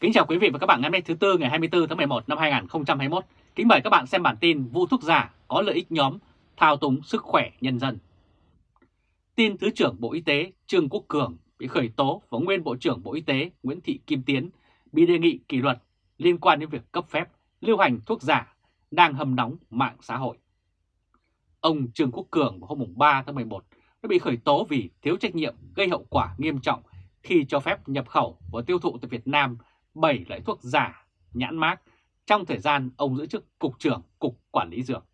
Kính chào quý vị và các bạn ngày hôm nay thứ Tư, ngày 24 tháng 11 năm 2021. Kính mời các bạn xem bản tin vụ thuốc giả có lợi ích nhóm thao túng sức khỏe nhân dân. Tin Thứ trưởng Bộ Y tế Trương Quốc Cường bị khởi tố và nguyên Bộ trưởng Bộ Y tế Nguyễn Thị Kim Tiến bị đề nghị kỷ luật liên quan đến việc cấp phép lưu hành thuốc giả đang hầm nóng mạng xã hội. Ông Trương Quốc Cường vào hôm 3 tháng 11 đã bị khởi tố vì thiếu trách nhiệm gây hậu quả nghiêm trọng khi cho phép nhập khẩu và tiêu thụ tại Việt Nam 7 loại thuốc giả nhãn mát trong thời gian ông giữ chức Cục trưởng Cục Quản lý Dược.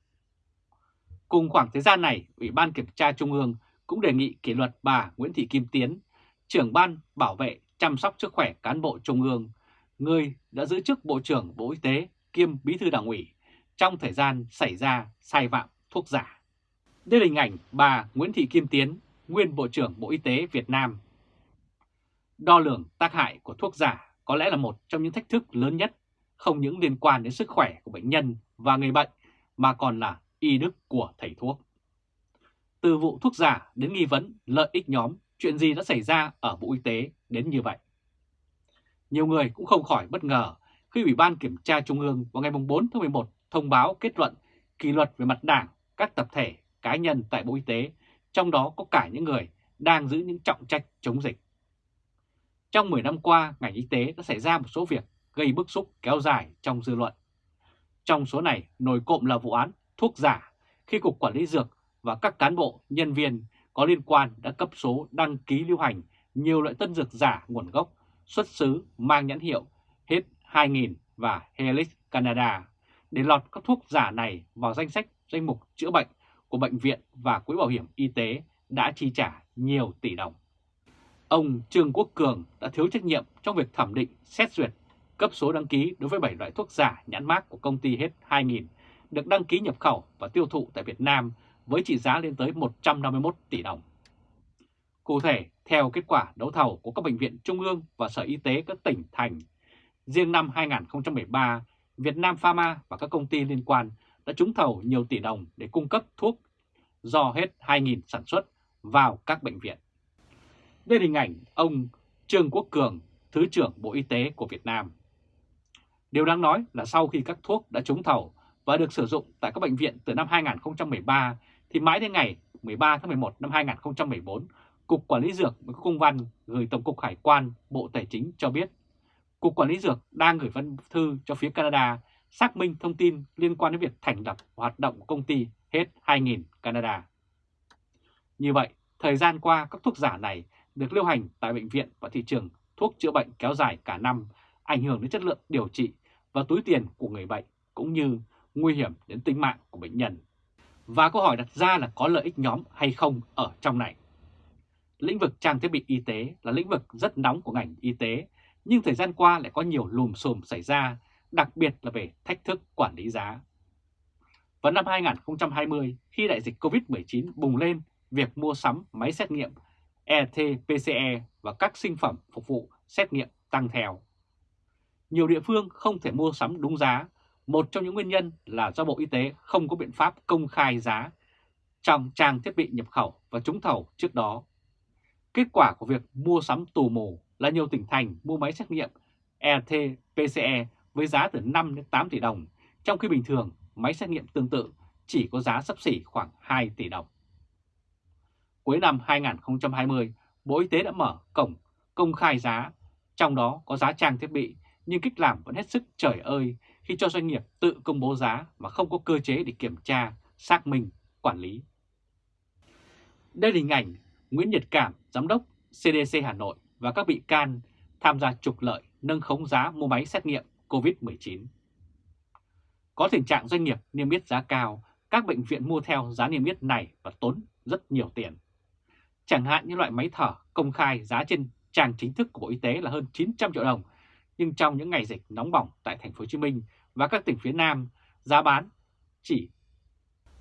Cùng khoảng thời gian này, Ủy ban Kiểm tra Trung ương cũng đề nghị kỷ luật bà Nguyễn Thị Kim Tiến, trưởng ban bảo vệ chăm sóc sức khỏe cán bộ Trung ương, người đã giữ chức Bộ trưởng Bộ Y tế kiêm Bí thư Đảng ủy trong thời gian xảy ra sai phạm thuốc giả. Đây là hình ảnh bà Nguyễn Thị Kim Tiến, nguyên Bộ trưởng Bộ Y tế Việt Nam. Đo lường tác hại của thuốc giả có lẽ là một trong những thách thức lớn nhất, không những liên quan đến sức khỏe của bệnh nhân và người bệnh, mà còn là y đức của thầy thuốc. Từ vụ thuốc giả đến nghi vấn lợi ích nhóm, chuyện gì đã xảy ra ở Bộ Y tế đến như vậy? Nhiều người cũng không khỏi bất ngờ khi Ủy ban Kiểm tra Trung ương vào ngày 4 tháng 11 thông báo kết luận kỷ luật về mặt đảng các tập thể, cá nhân tại Bộ Y tế, trong đó có cả những người đang giữ những trọng trách chống dịch. Trong 10 năm qua, ngành y tế đã xảy ra một số việc gây bức xúc kéo dài trong dư luận. Trong số này, nổi cộm là vụ án thuốc giả khi Cục Quản lý Dược và các cán bộ, nhân viên có liên quan đã cấp số đăng ký lưu hành nhiều loại tân dược giả nguồn gốc, xuất xứ mang nhãn hiệu hết 2000 và Helix Canada để lọt các thuốc giả này vào danh sách danh mục chữa bệnh của bệnh viện và quỹ bảo hiểm y tế đã chi trả nhiều tỷ đồng. Ông Trương Quốc Cường đã thiếu trách nhiệm trong việc thẩm định, xét duyệt, cấp số đăng ký đối với 7 loại thuốc giả nhãn mát của công ty hết 2000 được đăng ký nhập khẩu và tiêu thụ tại Việt Nam với trị giá lên tới 151 tỷ đồng. Cụ thể, theo kết quả đấu thầu của các bệnh viện trung ương và Sở Y tế các tỉnh thành, riêng năm 2013, Việt Nam Pharma và các công ty liên quan đã trúng thầu nhiều tỷ đồng để cung cấp thuốc do hết 2.000 sản xuất vào các bệnh viện. Đây là hình ảnh ông Trương Quốc Cường, Thứ trưởng Bộ Y tế của Việt Nam. Điều đáng nói là sau khi các thuốc đã trúng thầu và được sử dụng tại các bệnh viện từ năm 2013 thì mãi đến ngày 13 tháng 11 năm 2014, Cục Quản lý Dược với công văn gửi Tổng cục Hải quan Bộ Tài chính cho biết Cục Quản lý Dược đang gửi văn thư cho phía Canada xác minh thông tin liên quan đến việc thành lập hoạt động của công ty hết 2000 Canada. Như vậy, thời gian qua các thuốc giả này được lưu hành tại bệnh viện và thị trường thuốc chữa bệnh kéo dài cả năm, ảnh hưởng đến chất lượng điều trị và túi tiền của người bệnh cũng như nguy hiểm đến tính mạng của bệnh nhân. Và câu hỏi đặt ra là có lợi ích nhóm hay không ở trong này. Lĩnh vực trang thiết bị y tế là lĩnh vực rất nóng của ngành y tế, nhưng thời gian qua lại có nhiều lùm xùm xảy ra, đặc biệt là về thách thức quản lý giá. Vào năm 2020, khi đại dịch COVID-19 bùng lên, việc mua sắm máy xét nghiệm RT-PCR và các sinh phẩm phục vụ xét nghiệm tăng theo. Nhiều địa phương không thể mua sắm đúng giá một trong những nguyên nhân là do Bộ Y tế không có biện pháp công khai giá trong trang thiết bị nhập khẩu và trúng thầu trước đó. Kết quả của việc mua sắm tù mù là nhiều tỉnh thành mua máy xét nghiệm RT-PCE với giá từ 5 đến 8 tỷ đồng, trong khi bình thường máy xét nghiệm tương tự chỉ có giá sấp xỉ khoảng 2 tỷ đồng. Cuối năm 2020, Bộ Y tế đã mở cổng công khai giá, trong đó có giá trang thiết bị, nhưng cách làm vẫn hết sức trời ơi khi cho doanh nghiệp tự công bố giá mà không có cơ chế để kiểm tra, xác minh, quản lý. Đây là hình ảnh Nguyễn Nhật Cảm, Giám đốc CDC Hà Nội và các bị can tham gia trục lợi nâng khống giá mua máy xét nghiệm COVID-19. Có tình trạng doanh nghiệp niêm yết giá cao, các bệnh viện mua theo giá niêm yết này và tốn rất nhiều tiền. Chẳng hạn như loại máy thở công khai giá trên trang chính thức của Bộ Y tế là hơn 900 triệu đồng, nhưng trong những ngày dịch nóng bỏng tại thành phố Hồ Chí Minh và các tỉnh phía Nam, giá bán chỉ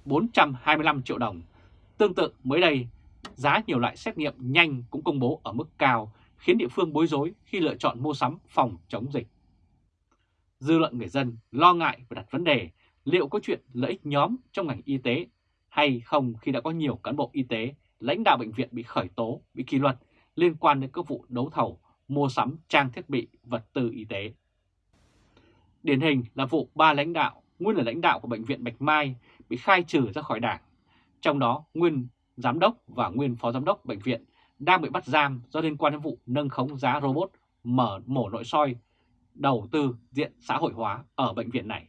425 triệu đồng. Tương tự mới đây, giá nhiều loại xét nghiệm nhanh cũng công bố ở mức cao, khiến địa phương bối rối khi lựa chọn mua sắm phòng chống dịch. Dư luận người dân lo ngại và đặt vấn đề liệu có chuyện lợi ích nhóm trong ngành y tế hay không khi đã có nhiều cán bộ y tế, lãnh đạo bệnh viện bị khởi tố, bị kỷ luật liên quan đến các vụ đấu thầu mua sắm trang thiết bị, vật tư y tế. Điển hình là vụ ba lãnh đạo, nguyên là lãnh đạo của Bệnh viện Bạch Mai bị khai trừ ra khỏi đảng. Trong đó, nguyên giám đốc và nguyên phó giám đốc bệnh viện đang bị bắt giam do liên quan đến vụ nâng khống giá robot mở mổ nội soi đầu tư diện xã hội hóa ở bệnh viện này.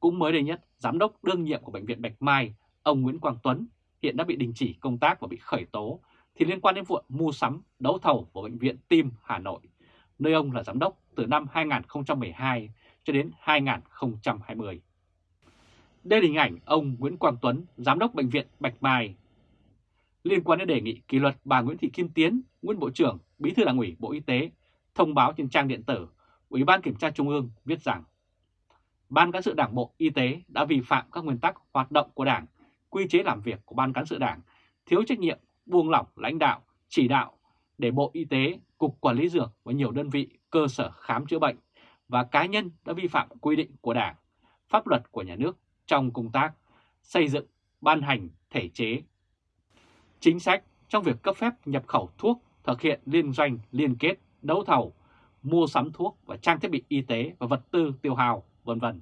Cũng mới đây nhất, giám đốc đương nhiệm của Bệnh viện Bạch Mai, ông Nguyễn Quang Tuấn, hiện đã bị đình chỉ công tác và bị khởi tố thì liên quan đến vụ mua sắm, đấu thầu của Bệnh viện Tim Hà Nội, nơi ông là giám đốc từ năm 2012 cho đến 2020. Đây là hình ảnh ông Nguyễn Quang Tuấn, giám đốc Bệnh viện Bạch Mai. Liên quan đến đề nghị kỷ luật bà Nguyễn Thị Kim Tiến, nguyên Bộ trưởng, Bí thư Đảng ủy Bộ Y tế, thông báo trên trang điện tử, Ủy ban Kiểm tra Trung ương viết rằng Ban Cán sự Đảng Bộ Y tế đã vi phạm các nguyên tắc hoạt động của Đảng, quy chế làm việc của Ban Cán sự Đảng, thiếu trách nhiệm, buông lỏng lãnh đạo, chỉ đạo để Bộ Y tế, Cục Quản lý Dược và nhiều đơn vị, cơ sở khám chữa bệnh và cá nhân đã vi phạm quy định của Đảng, pháp luật của nhà nước trong công tác xây dựng, ban hành thể chế. Chính sách trong việc cấp phép nhập khẩu thuốc, thực hiện liên doanh, liên kết, đấu thầu, mua sắm thuốc và trang thiết bị y tế và vật tư tiêu hào, vân vân.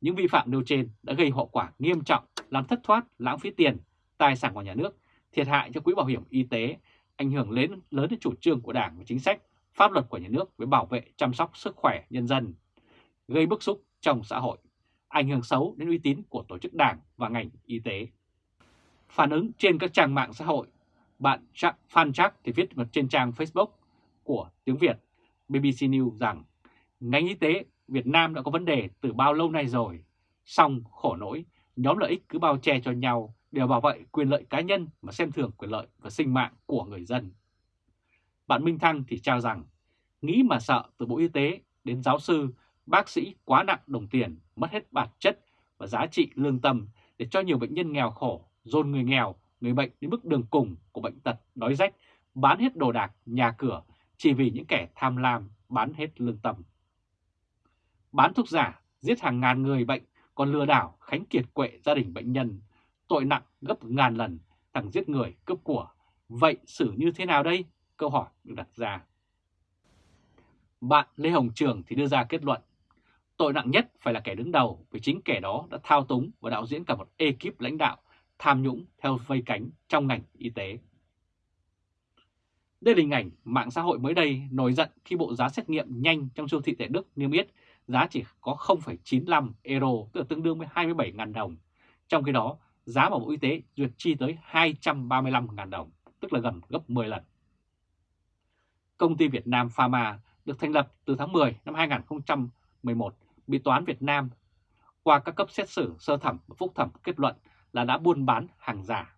Những vi phạm nêu trên đã gây hậu quả nghiêm trọng, làm thất thoát, lãng phí tiền, tài sản của nhà nước, thiệt hại cho quỹ bảo hiểm y tế, ảnh hưởng lớn lớn đến chủ trương của Đảng và chính sách, pháp luật của nhà nước với bảo vệ chăm sóc sức khỏe nhân dân, gây bức xúc trong xã hội ảnh hưởng xấu đến uy tín của tổ chức đảng và ngành y tế. Phản ứng trên các trang mạng xã hội, bạn Phan Chắc thì viết trên trang Facebook của tiếng Việt BBC News rằng ngành y tế Việt Nam đã có vấn đề từ bao lâu nay rồi, song khổ nỗi nhóm lợi ích cứ bao che cho nhau đều bảo vệ quyền lợi cá nhân mà xem thường quyền lợi và sinh mạng của người dân. Bạn Minh Thăng thì trao rằng, nghĩ mà sợ từ Bộ Y tế đến giáo sư bác sĩ quá nặng đồng tiền, mất hết bản chất và giá trị lương tâm để cho nhiều bệnh nhân nghèo khổ, dồn người nghèo, người bệnh đến mức đường cùng của bệnh tật, đói rách, bán hết đồ đạc, nhà cửa chỉ vì những kẻ tham lam bán hết lương tâm. Bán thuốc giả, giết hàng ngàn người bệnh, còn lừa đảo, khánh kiệt quệ gia đình bệnh nhân, tội nặng gấp ngàn lần, thằng giết người, cướp của. Vậy xử như thế nào đây? Câu hỏi được đặt ra. Bạn Lê Hồng Trường thì đưa ra kết luận Tội nặng nhất phải là kẻ đứng đầu vì chính kẻ đó đã thao túng và đạo diễn cả một ekip lãnh đạo tham nhũng theo vây cánh trong ngành y tế. Đây là hình ảnh mạng xã hội mới đây nổi giận khi bộ giá xét nghiệm nhanh trong siêu thị tại Đức niêm yết giá chỉ có 0,95 euro, tức là tương đương với 27.000 đồng. Trong khi đó, giá bảo Bộ Y tế duyệt chi tới 235.000 đồng, tức là gần gấp 10 lần. Công ty Việt Nam Pharma được thành lập từ tháng 10 năm 2011 bị Toán Việt Nam qua các cấp xét xử sơ thẩm và phúc thẩm kết luận là đã buôn bán hàng giả.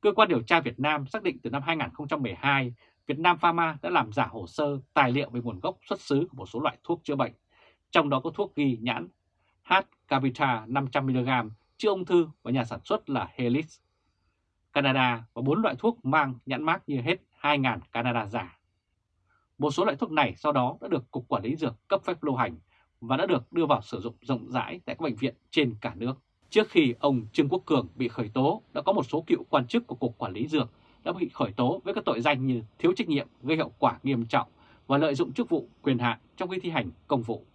Cơ quan điều tra Việt Nam xác định từ năm 2012, Việt Nam Pharma đã làm giả hồ sơ tài liệu về nguồn gốc xuất xứ của một số loại thuốc chữa bệnh, trong đó có thuốc ghi nhãn H Capita 500mg chữa ung thư và nhà sản xuất là Helix, Canada và 4 loại thuốc mang nhãn mác như hết 2.000 Canada giả. Một số loại thuốc này sau đó đã được Cục Quản lý Dược cấp phép lưu hành và đã được đưa vào sử dụng rộng rãi tại các bệnh viện trên cả nước. Trước khi ông Trương Quốc Cường bị khởi tố, đã có một số cựu quan chức của Cục Quản lý Dược đã bị khởi tố với các tội danh như thiếu trách nhiệm gây hậu quả nghiêm trọng và lợi dụng chức vụ quyền hạn trong khi thi hành công vụ.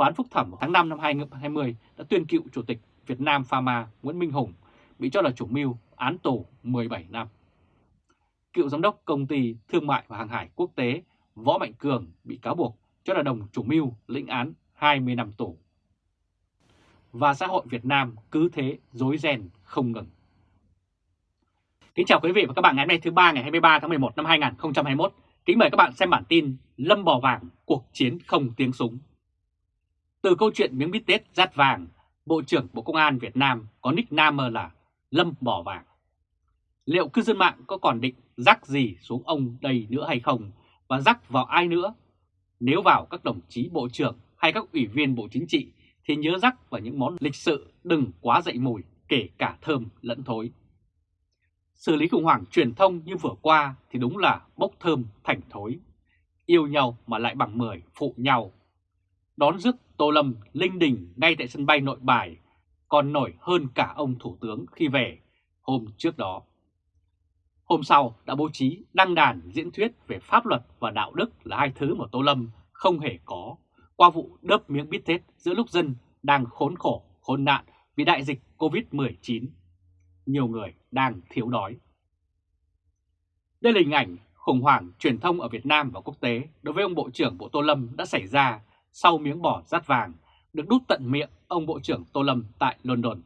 Toán Phúc Thẩm tháng 5 năm 2020 đã tuyên cựu Chủ tịch Việt Nam Pharma Nguyễn Minh Hùng bị cho là chủ mưu án tù 17 năm. Cựu giám đốc công ty thương mại và hàng hải quốc tế Võ Mạnh Cường bị cáo buộc cho là đồng chủ mưu lĩnh án 20 năm tù. Và xã hội Việt Nam cứ thế dối ren không ngừng. Kính chào quý vị và các bạn ngày hôm nay thứ ba ngày 23 tháng 11 năm 2021. Kính mời các bạn xem bản tin Lâm Bò Vàng, cuộc chiến không tiếng súng. Từ câu chuyện miếng bít tết rát vàng, Bộ trưởng Bộ Công an Việt Nam có nickname là Lâm bỏ Vàng. Liệu cư dân mạng có còn định rắc gì xuống ông đây nữa hay không và rắc vào ai nữa nếu vào các đồng chí bộ trưởng hay các ủy viên bộ chính trị thì nhớ rắc vào những món lịch sự đừng quá dậy mùi kể cả thơm lẫn thối. Xử lý khủng hoảng truyền thông như vừa qua thì đúng là bốc thơm thành thối. Yêu nhau mà lại bằng mười phụ nhau. Đón rước Tô Lâm linh đình ngay tại sân bay nội bài còn nổi hơn cả ông Thủ tướng khi về hôm trước đó. Hôm sau đã bố trí đăng đàn diễn thuyết về pháp luật và đạo đức là hai thứ mà Tô Lâm không hề có qua vụ đớp miếng bít tết giữa lúc dân đang khốn khổ, khốn nạn vì đại dịch Covid-19. Nhiều người đang thiếu đói. Đây là hình ảnh khủng hoảng truyền thông ở Việt Nam và quốc tế đối với ông Bộ trưởng Bộ Tô Lâm đã xảy ra sau miếng bò rát vàng được đút tận miệng ông Bộ trưởng Tô Lâm tại London.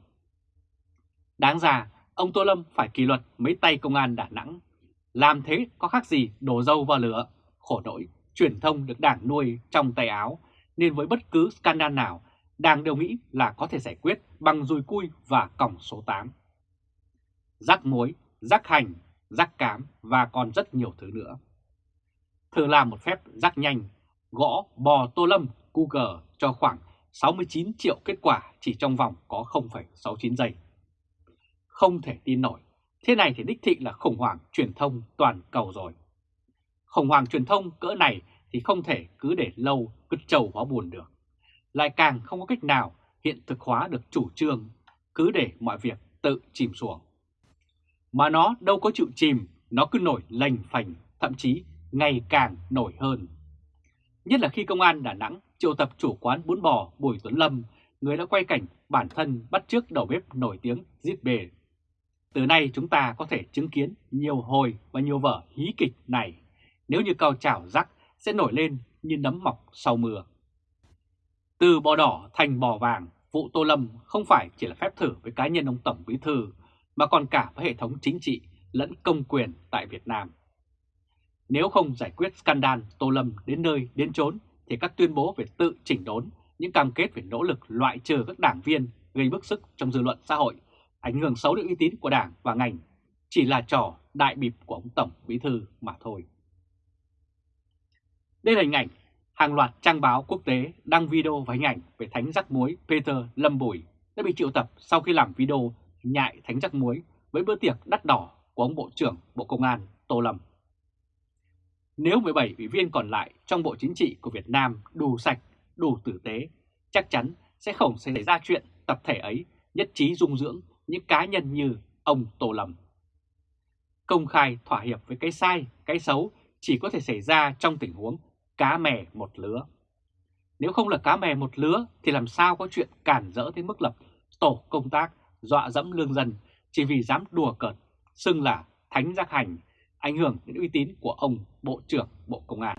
Đáng ra, ông Tô Lâm phải kỷ luật mấy tay công an Đà Nẵng. Làm thế có khác gì đổ dâu vào lửa, khổ nỗi, truyền thông được đảng nuôi trong tay áo, nên với bất cứ scandal nào, đảng đều nghĩ là có thể giải quyết bằng dùi cui và còng số 8. Rắc muối, rắc hành, rắc cám và còn rất nhiều thứ nữa. Thử làm một phép rắc nhanh, gõ bò Tô Lâm Google cho khoảng 69 triệu kết quả chỉ trong vòng có 0,69 giây. Không thể tin nổi, thế này thì đích thị là khủng hoảng truyền thông toàn cầu rồi. Khủng hoảng truyền thông cỡ này thì không thể cứ để lâu cứ trầu hóa buồn được. Lại càng không có cách nào hiện thực hóa được chủ trương, cứ để mọi việc tự chìm xuống. Mà nó đâu có chịu chìm, nó cứ nổi lành phành, thậm chí ngày càng nổi hơn. Nhất là khi công an Đà Nẵng triệu tập chủ quán bún bò Bùi Tuấn Lâm, người đã quay cảnh bản thân bắt trước đầu bếp nổi tiếng giết bề. Từ nay chúng ta có thể chứng kiến nhiều hồi và nhiều vở hí kịch này, nếu như cao trào rắc sẽ nổi lên như nấm mọc sau mưa. Từ bò đỏ thành bò vàng, vụ Tô Lâm không phải chỉ là phép thử với cá nhân ông Tổng Bí Thư, mà còn cả với hệ thống chính trị lẫn công quyền tại Việt Nam. Nếu không giải quyết scandal Tô Lâm đến nơi đến chốn thì các tuyên bố về tự chỉnh đốn, những cam kết về nỗ lực loại trừ các đảng viên gây bức xúc trong dư luận xã hội, ảnh hưởng xấu đến uy tín của đảng và ngành, chỉ là trò đại bịp của ông Tổng Bí Thư mà thôi. Đây là hình ảnh hàng loạt trang báo quốc tế đăng video và hình ảnh về thánh rắc muối Peter Lâm Bùi đã bị triệu tập sau khi làm video nhại thánh rắc muối với bữa tiệc đắt đỏ của ông Bộ trưởng Bộ Công an Tô Lâm. Nếu 17 ủy viên còn lại trong Bộ Chính trị của Việt Nam đủ sạch, đủ tử tế, chắc chắn sẽ không xảy ra chuyện tập thể ấy nhất trí dung dưỡng những cá nhân như ông Tô Lâm. Công khai thỏa hiệp với cái sai, cái xấu chỉ có thể xảy ra trong tình huống cá mè một lứa. Nếu không là cá mè một lứa thì làm sao có chuyện cản rỡ tới mức lập tổ công tác dọa dẫm lương dân chỉ vì dám đùa cợt, xưng là thánh giác hành, ảnh hưởng đến uy tín của ông Bộ trưởng Bộ Công an.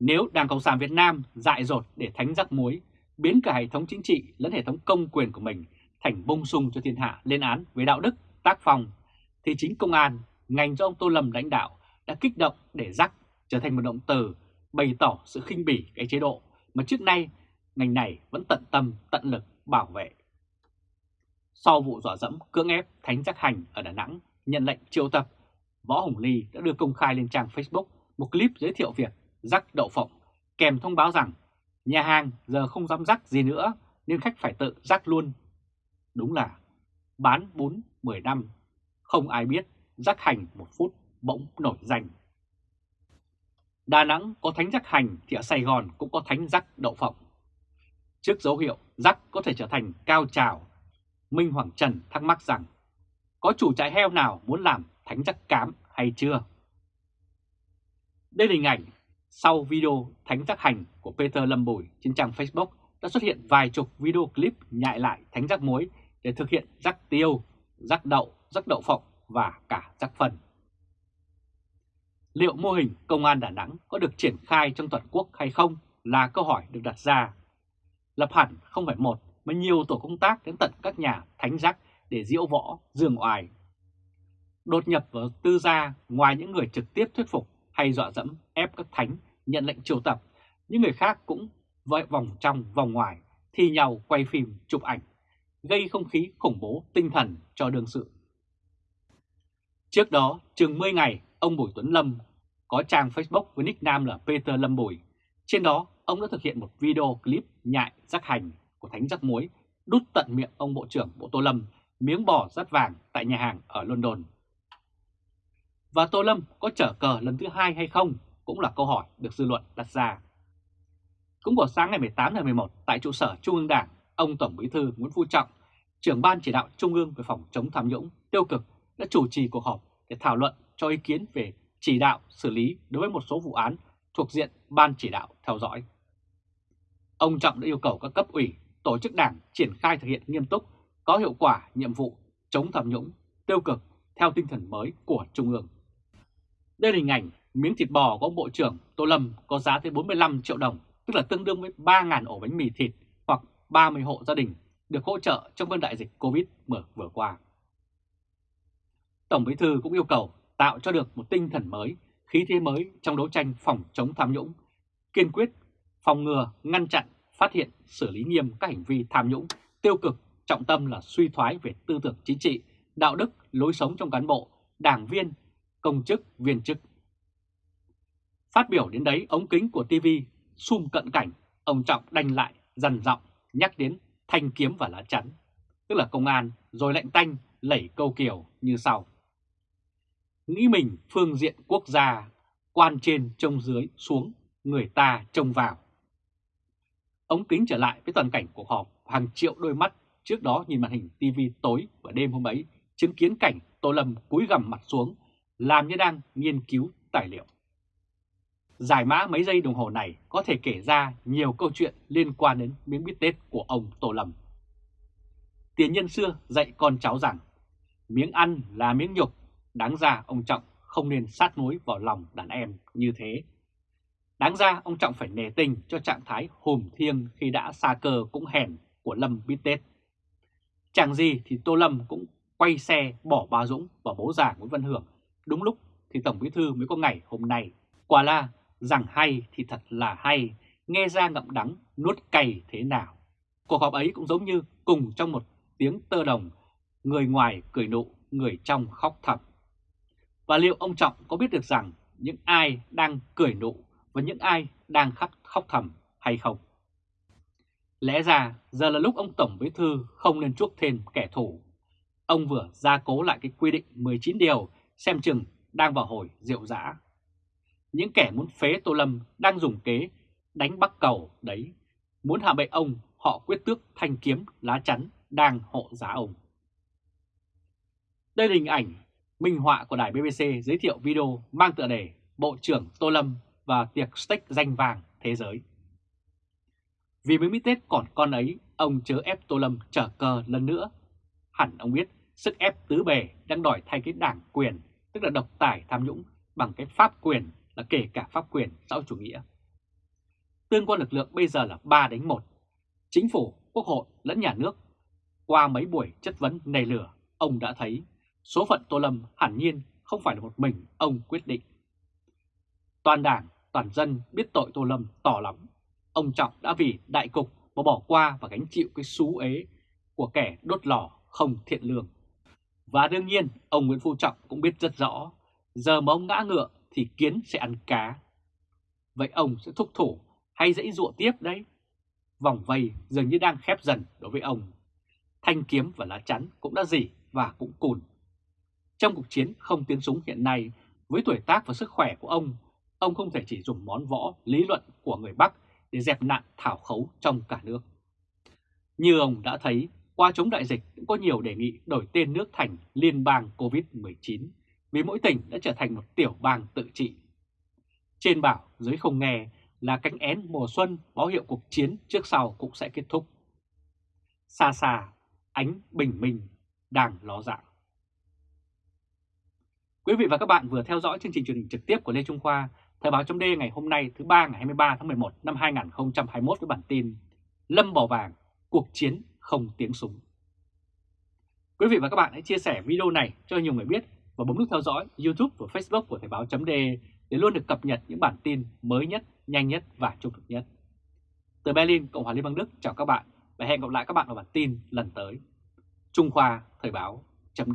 Nếu Đảng Cộng sản Việt Nam dại dột để thánh rắc muối, biến cả hệ thống chính trị lẫn hệ thống công quyền của mình thành bông sung cho thiên hạ lên án về đạo đức, tác phong, thì chính công an, ngành do ông Tô Lâm lãnh đạo đã kích động để rắc trở thành một động từ bày tỏ sự khinh bỉ cái chế độ mà trước nay ngành này vẫn tận tâm, tận lực bảo vệ. Sau vụ dọa dẫm cưỡng ép Thánh Giác Hành ở Đà Nẵng nhận lệnh triệu tập, Võ Hồng Ly đã đưa công khai lên trang Facebook một clip giới thiệu việc rắc đậu phộng kèm thông báo rằng nhà hàng giờ không dám rắc gì nữa nên khách phải tự rắc luôn. Đúng là bán bún 10 năm, không ai biết rắc hành một phút bỗng nổi danh. Đà Nẵng có thánh rắc hành thì ở Sài Gòn cũng có thánh rắc đậu phộng. Trước dấu hiệu rắc có thể trở thành cao trào, Minh Hoàng Trần thắc mắc rằng có chủ trại heo nào muốn làm thánh chắc cám hay chưa? Đây là hình ảnh sau video thánh giác hành của Peter Lâm Bùi trên trang Facebook đã xuất hiện vài chục video clip nhại lại thánh rắc muối để thực hiện rắc tiêu, rắc đậu, rắc đậu phộng và cả rắc phần. Liệu mô hình công an Đà Nẵng có được triển khai trong toàn quốc hay không là câu hỏi được đặt ra. Lập hẳn không phải một mà nhiều tổ công tác đến tận các nhà thánh giác để diễu võ, dương oài. Đột nhập vào tư gia ngoài những người trực tiếp thuyết phục hay dọa dẫm ép các thánh nhận lệnh triều tập, những người khác cũng vội vòng trong vòng ngoài thi nhau quay phim chụp ảnh, gây không khí khủng bố tinh thần cho đương sự. Trước đó, chừng 10 ngày, ông Bùi Tuấn Lâm có trang Facebook với nickname là Peter Lâm Bùi. Trên đó, ông đã thực hiện một video clip nhại rắc hành của Thánh Rắc Muối đút tận miệng ông Bộ trưởng Bộ Tô Lâm miếng bò rắt vàng tại nhà hàng ở London. Và Tô Lâm có trở cờ lần thứ hai hay không cũng là câu hỏi được dư luận đặt ra. Cũng vào sáng ngày 18 tháng 11 tại trụ sở Trung ương Đảng, ông Tổng Bí thư Nguyễn Phú Trọng, trưởng ban chỉ đạo Trung ương về phòng chống tham nhũng tiêu cực đã chủ trì cuộc họp để thảo luận cho ý kiến về chỉ đạo xử lý đối với một số vụ án thuộc diện Ban chỉ đạo theo dõi. Ông Trọng đã yêu cầu các cấp ủy, tổ chức đảng triển khai thực hiện nghiêm túc, có hiệu quả nhiệm vụ chống tham nhũng, tiêu cực theo tinh thần mới của Trung ương. Đây là hình ảnh miếng thịt bò của ông Bộ trưởng Tô Lâm có giá tới 45 triệu đồng, tức là tương đương với 3.000 ổ bánh mì thịt hoặc 30 hộ gia đình được hỗ trợ trong cơn đại dịch Covid vừa qua. Tổng Bí thư cũng yêu cầu tạo cho được một tinh thần mới, khí thế mới trong đấu tranh phòng chống tham nhũng, kiên quyết phòng ngừa, ngăn chặn, phát hiện, xử lý nghiêm các hành vi tham nhũng, tiêu cực, trọng tâm là suy thoái về tư tưởng chính trị, đạo đức, lối sống trong cán bộ, đảng viên, công chức, viên chức. Phát biểu đến đấy, ống kính của TV sum cận cảnh, ông Trọng đanh lại, dằn giọng nhắc đến thanh kiếm và lá chắn, tức là công an, rồi lệnh tanh, lẩy câu kiều như sau. Nghĩ mình phương diện quốc gia, quan trên trông dưới xuống, người ta trông vào. Ống kính trở lại với toàn cảnh cuộc họp, hàng triệu đôi mắt trước đó nhìn màn hình TV tối và đêm hôm ấy, chứng kiến cảnh Tô Lâm cúi gằm mặt xuống, làm như đang nghiên cứu tài liệu. Giải mã mấy giây đồng hồ này có thể kể ra nhiều câu chuyện liên quan đến miếng bít tết của ông Tô Lâm. Tiền nhân xưa dạy con cháu rằng, miếng ăn là miếng nhục, đáng ra ông Trọng không nên sát mối vào lòng đàn em như thế. Đáng ra ông Trọng phải nề tình cho trạng thái hùm thiêng khi đã xa cờ cũng hèn của Lâm bít tết. Chẳng gì thì Tô Lâm cũng quay xe bỏ bà Dũng và bố già Nguyễn Văn Hưởng. Đúng lúc thì Tổng Bí Thư mới có ngày hôm nay. Quả là rằng hay thì thật là hay, nghe ra ngậm đắng, nuốt cay thế nào. Cuộc họp ấy cũng giống như cùng trong một tiếng tơ đồng, người ngoài cười nụ, người trong khóc thầm. Và liệu ông Trọng có biết được rằng những ai đang cười nụ và những ai đang khóc, khóc thầm hay không? Lẽ ra, giờ là lúc ông Tổng Bí Thư không nên chuốc thêm kẻ thù. Ông vừa gia cố lại cái quy định 19 điều xem chừng đang vào hồi rượu dã. Những kẻ muốn phế Tô Lâm đang dùng kế đánh bắc cầu đấy. Muốn hạ bệ ông, họ quyết tước thanh kiếm lá chắn đang hộ giá ông. Đây là hình ảnh minh họa của đài BBC giới thiệu video mang tựa đề Bộ trưởng Tô Lâm và tiệc steak danh vàng thế giới. Vì mới biết Tết còn con ấy, ông chớ ép Tô Lâm trở cờ lần nữa. Hẳn ông biết sức ép tứ bề đang đòi thay cái đảng quyền, tức là độc tài tham nhũng bằng cái pháp quyền là kể cả pháp quyền xã hội chủ nghĩa. Tương quan lực lượng bây giờ là 3 đánh 1. Chính phủ, quốc hội lẫn nhà nước. Qua mấy buổi chất vấn nề lửa, ông đã thấy số phận Tô Lâm hẳn nhiên không phải là một mình ông quyết định. Toàn đảng, toàn dân biết tội Tô Lâm tỏ lắm. Ông Trọng đã vì đại cục mà bỏ qua và gánh chịu cái xú ế của kẻ đốt lò không thiện lương. Và đương nhiên, ông Nguyễn Phú Trọng cũng biết rất rõ, giờ mà ông ngã ngựa thì kiến sẽ ăn cá. Vậy ông sẽ thúc thủ hay dãy dụa tiếp đấy? Vòng vây dường như đang khép dần đối với ông. Thanh kiếm và lá chắn cũng đã dỉ và cũng cùn. Trong cuộc chiến không tiếng súng hiện nay, với tuổi tác và sức khỏe của ông, ông không thể chỉ dùng món võ lý luận của người Bắc để dẹp nạn thảo khấu trong cả nước. Như ông đã thấy, qua chống đại dịch cũng có nhiều đề nghị đổi tên nước thành Liên bang COVID-19 vì mỗi tỉnh đã trở thành một tiểu bang tự trị. Trên bảo dưới không nghe là cánh én mùa xuân báo hiệu cuộc chiến trước sau cũng sẽ kết thúc. Xa xa, ánh bình minh đang ló dạng. Quý vị và các bạn vừa theo dõi chương trình truyền hình trực tiếp của Lê Trung Khoa, Thời báo chấm ngày hôm nay thứ ba ngày 23 tháng 11 năm 2021 với bản tin Lâm Bỏ Vàng, cuộc chiến không tiếng súng. Quý vị và các bạn hãy chia sẻ video này cho nhiều người biết và bấm nút theo dõi YouTube và Facebook của Thời báo chấm để luôn được cập nhật những bản tin mới nhất, nhanh nhất và trung thực nhất. Từ Berlin, Cộng hòa Liên bang Đức chào các bạn và hẹn gặp lại các bạn ở bản tin lần tới. Trung Khoa Thời báo chấm